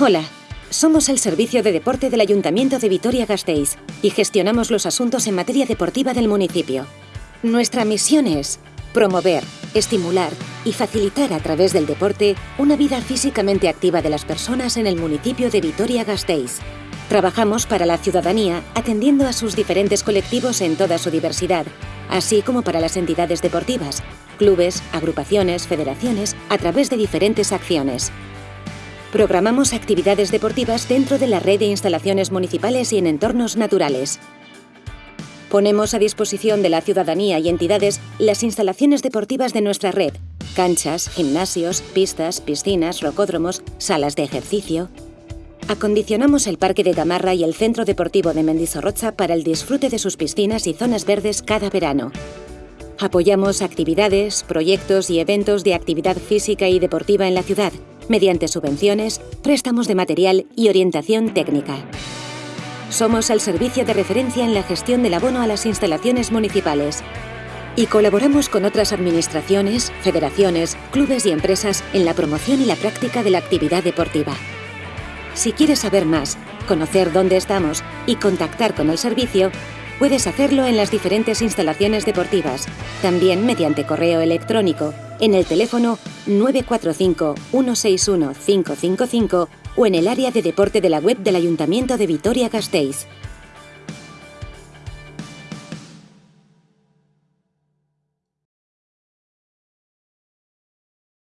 Hola, somos el Servicio de Deporte del Ayuntamiento de Vitoria-Gasteiz y gestionamos los asuntos en materia deportiva del municipio. Nuestra misión es promover, estimular y facilitar a través del deporte una vida físicamente activa de las personas en el municipio de Vitoria-Gasteiz. Trabajamos para la ciudadanía atendiendo a sus diferentes colectivos en toda su diversidad, así como para las entidades deportivas, clubes, agrupaciones, federaciones, a través de diferentes acciones. Programamos actividades deportivas dentro de la red de instalaciones municipales y en entornos naturales. Ponemos a disposición de la ciudadanía y entidades las instalaciones deportivas de nuestra red, canchas, gimnasios, pistas, piscinas, rocódromos, salas de ejercicio. Acondicionamos el Parque de Gamarra y el Centro Deportivo de Mendizorroza para el disfrute de sus piscinas y zonas verdes cada verano. Apoyamos actividades, proyectos y eventos de actividad física y deportiva en la ciudad, mediante subvenciones, préstamos de material y orientación técnica. Somos el servicio de referencia en la gestión del abono a las instalaciones municipales y colaboramos con otras administraciones, federaciones, clubes y empresas en la promoción y la práctica de la actividad deportiva. Si quieres saber más, conocer dónde estamos y contactar con el servicio, puedes hacerlo en las diferentes instalaciones deportivas, también mediante correo electrónico, en el teléfono 945-161-555 o en el área de deporte de la web del Ayuntamiento de Vitoria-Gasteiz.